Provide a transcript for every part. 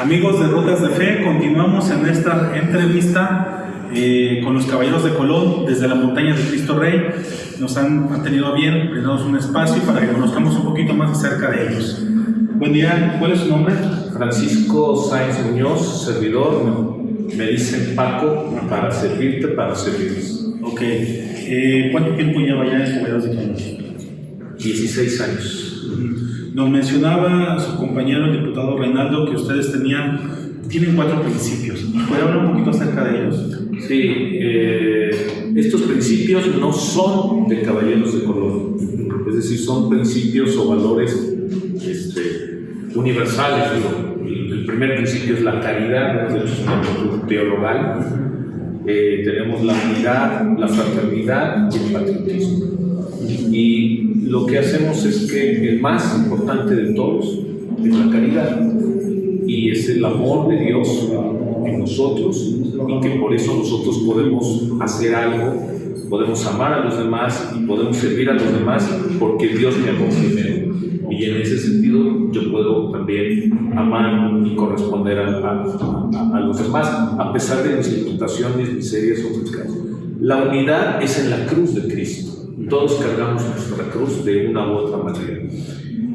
Amigos de Rutas de Fe, continuamos en esta entrevista eh, con los caballeros de Colón desde la montaña de Cristo Rey. Nos han, han tenido bien brindarnos un espacio para que conozcamos un poquito más acerca de ellos. Buen día, ¿cuál es su nombre? Francisco Sáenz Muñoz, servidor. Me dicen Paco para servirte, para servirles. Ok. Eh, ¿Cuánto tiempo lleva ya en Caballeros de Colón? 16 años. Nos mencionaba su compañero, el diputado Reinaldo, que ustedes tenían, tienen cuatro principios. ¿Puede hablar un poquito acerca de ellos? Sí, eh, estos principios no son de caballeros de color, es decir, son principios o valores este, universales. Digo. El, primer principio es la caridad, es teologal. Eh, tenemos la unidad, la fraternidad y el patriotismo. Y lo que hacemos es que el más importante de todos es la caridad y es el amor de Dios en nosotros y que por eso nosotros podemos hacer algo, podemos amar a los demás y podemos servir a los demás porque Dios me amó primero. Y en ese sentido yo puedo también amar y corresponder a, a, los demás, a pesar de mis limitaciones, miserias o pecados. La unidad es en la cruz de Cristo. Todos cargamos nuestra cruz de una u otra manera.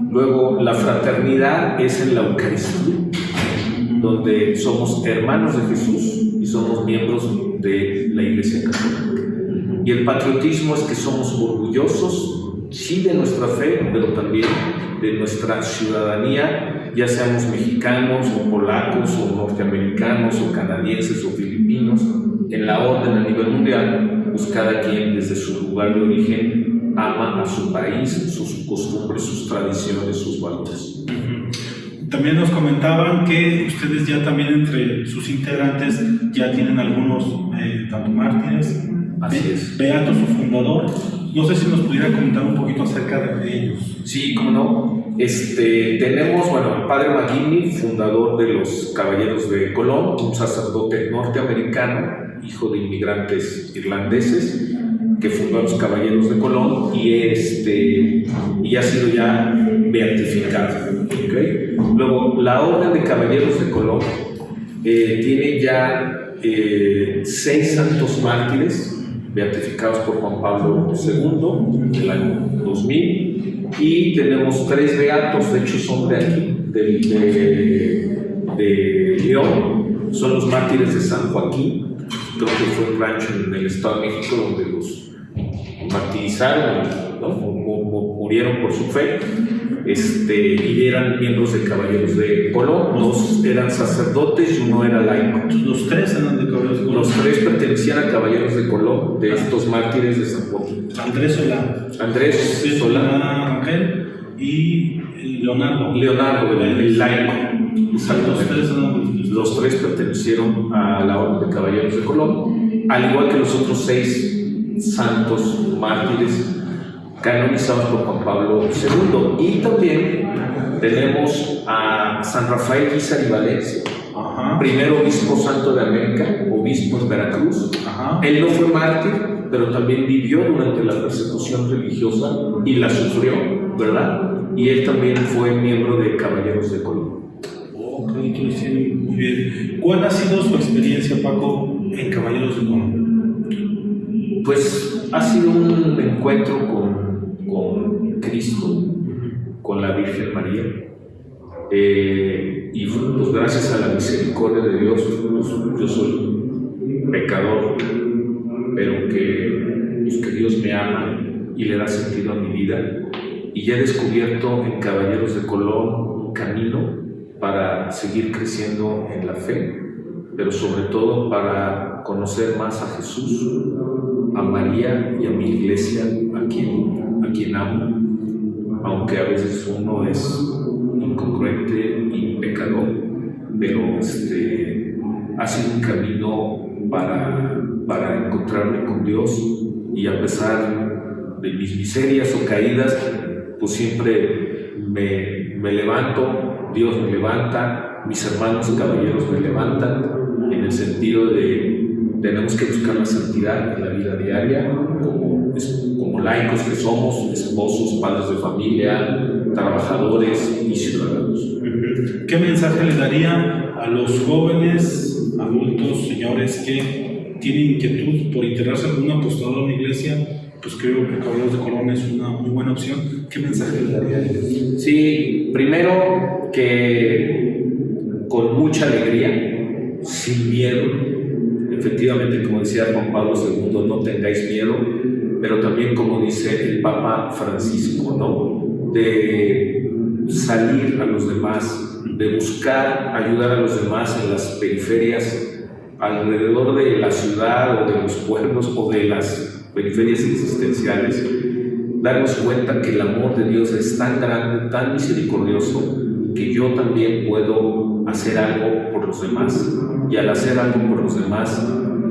Luego, la fraternidad es en la Eucaristía, donde somos hermanos de Jesús y somos miembros de la Iglesia Católica. Y el patriotismo es que somos orgullosos, sí, de nuestra fe, pero también de nuestra ciudadanía, ya seamos mexicanos o polacos o norteamericanos o canadienses o filipinos, en la orden a nivel mundial, pues cada quien desde su lugar de origen ama a su país, sus costumbres, sus tradiciones, sus valores. También nos comentaban que ustedes ya también entre sus integrantes ya tienen algunos eh, tanto mártires, Así es. Beato, su fundador. No sé si nos pudiera comentar un poquito acerca de ellos. Sí, cómo no. Este, tenemos, bueno, el padre McGinney, fundador de los Caballeros de Colón, un sacerdote norteamericano, hijo de inmigrantes irlandeses, que fundó a los Caballeros de Colón y, este, y ha sido ya beatificado. Luego, la Orden de Caballeros de Colón eh, tiene ya eh, seis santos mártires beatificados por Juan Pablo II en el año 2000 y tenemos tres beatos, de hecho son de aquí, de León, son los mártires de San Joaquín, creo que fue un rancho en el Estado de México donde los martirizaron, ¿no? murieron por su fe, este, y eran miembros de Caballeros de Colón, dos eran sacerdotes y uno era laico. Los tres eran de Caballeros de Colón. Los tres pertenecían a Caballeros de Colón, de estos mártires de San Joaquín. Andrés Solá. Andrés Solá. Y Leonardo. Leonardo, el, el laico. Los tres eran Los tres pertenecieron a la Orden de Caballeros de Colón, al igual que los otros seis santos mártires canonizados por Juan Pablo II. Y también tenemos a San Rafael Guizar y Valencia, Ajá. primer obispo santo de América, obispo en Veracruz. Ajá. Él no fue mártir, pero también vivió durante la persecución religiosa y la sufrió, ¿verdad? Y él también fue miembro de Caballeros de Colón. Entonces sí, muy bien. ¿Cuál ha sido su experiencia, Paco, en Caballeros de Colón? Pues ha sido un encuentro con, con Cristo, con la Virgen María. Eh, y pues, gracias a la misericordia de Dios, yo soy pecador, pero que, pues, que Dios me ama y le da sentido a mi vida. Y ya he descubierto en Caballeros de Colón un camino para seguir creciendo en la fe, pero sobre todo para conocer más a Jesús, a María y a mi iglesia, a quien, a quien amo, aunque a veces uno es incongruente y pecador, pero este, ha sido un camino para, para encontrarme con Dios y a pesar de mis miserias o caídas, pues siempre me, me levanto, Dios me levanta, mis hermanos caballeros me levantan, en el sentido de tenemos que buscar la santidad en la vida diaria, como, como laicos que somos, esposos, padres de familia, trabajadores y ciudadanos. ¿Qué mensaje le daría a los jóvenes, adultos, señores que tienen inquietud por integrarse en algún apostolado en la iglesia, pues creo que Caballeros de Colón es una muy buena opción. ¿Qué mensaje le daría? Sí, primero que con mucha alegría, sin miedo, efectivamente, como decía Juan Pablo II, no tengáis miedo, pero también como dice el Papa Francisco, ¿no? De salir a los demás, de buscar ayudar a los demás en las periferias alrededor de la ciudad o de los pueblos o de las periferias existenciales, darnos cuenta que el amor de Dios es tan grande, tan misericordioso, que yo también puedo hacer algo por los demás. Y al hacer algo por los demás,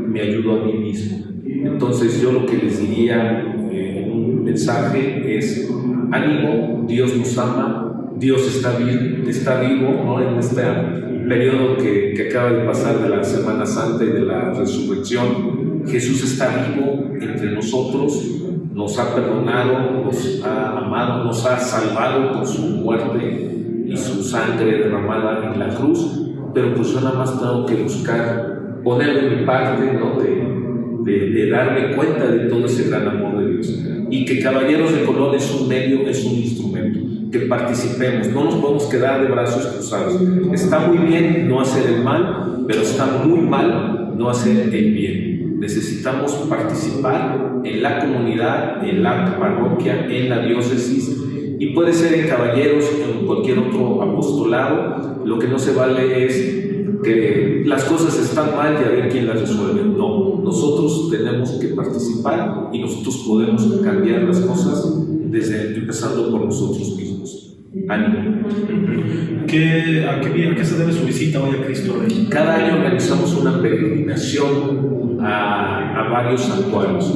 me ayudo a mí mismo. Entonces yo lo que les diría eh, en un mensaje es, ánimo, Dios nos ama, Dios está, bien, está vivo ¿no? en este periodo que, que acaba de pasar de la Semana Santa y de la resurrección. Jesús está vivo entre nosotros, nos ha perdonado, nos ha amado, nos ha salvado con su muerte y su sangre derramada en la cruz, pero pues yo nada más tengo que buscar poner mi parte ¿no? de, de, de, darme cuenta de todo ese gran amor de Dios. Y que Caballeros de Colón es un medio, es un instrumento, que participemos, no nos podemos quedar de brazos cruzados. Está muy bien no hacer el mal, pero está muy mal no hacer el bien. Necesitamos participar en la comunidad, en la parroquia, en la diócesis, y puede ser en caballeros, en cualquier otro apostolado. Lo que no se vale es que las cosas están mal y a ver quién las resuelve. No, nosotros tenemos que participar y nosotros podemos cambiar las cosas desde empezando por nosotros mismos. Ánimo. ¿Qué, a, qué, ¿A qué se debe su visita hoy a Cristo Rey? Cada año organizamos una peregrinación a, varios santuarios.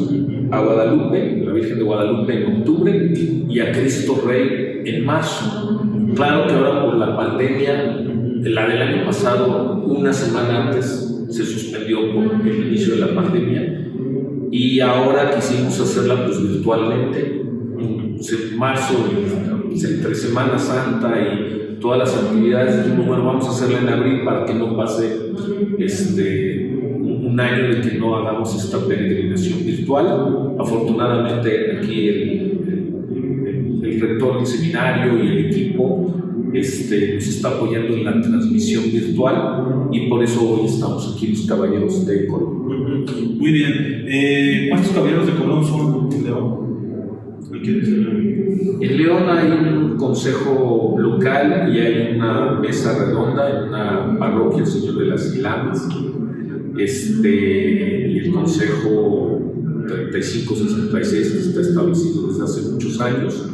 A Guadalupe, la Virgen de Guadalupe en octubre y a Cristo Rey en marzo. Claro que ahora por la pandemia, la del año pasado, una semana antes, se suspendió por el inicio de la pandemia y ahora quisimos hacerla pues virtualmente. En marzo, entre Semana Santa y todas las actividades, bueno, vamos a hacerla en abril para que no pase este, un año de que no hagamos esta peregrinación virtual. Afortunadamente aquí el, el, el rector del seminario y el equipo este, nos está apoyando en la transmisión virtual y por eso hoy estamos aquí los caballeros de Colón. Muy bien. Eh, ¿Cuántos caballeros de Colón son en León? En León hay un consejo local y hay una mesa redonda en una parroquia, el Señor de las Ilamas. Este, el consejo 3566 está establecido desde hace muchos años.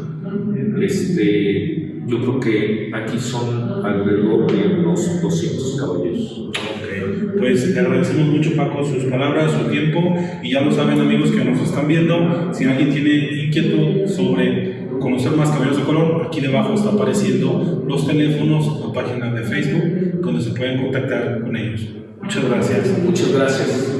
Este, yo creo que aquí son alrededor de unos 200 caballeros. Ok, pues le agradecemos mucho Paco sus palabras, su tiempo y ya lo saben amigos que nos están viendo, si alguien tiene inquietud sobre conocer más Caballeros de Colón, aquí debajo está apareciendo los teléfonos, la página de Facebook donde se pueden contactar con ellos. Muchas gracias. Muchas gracias.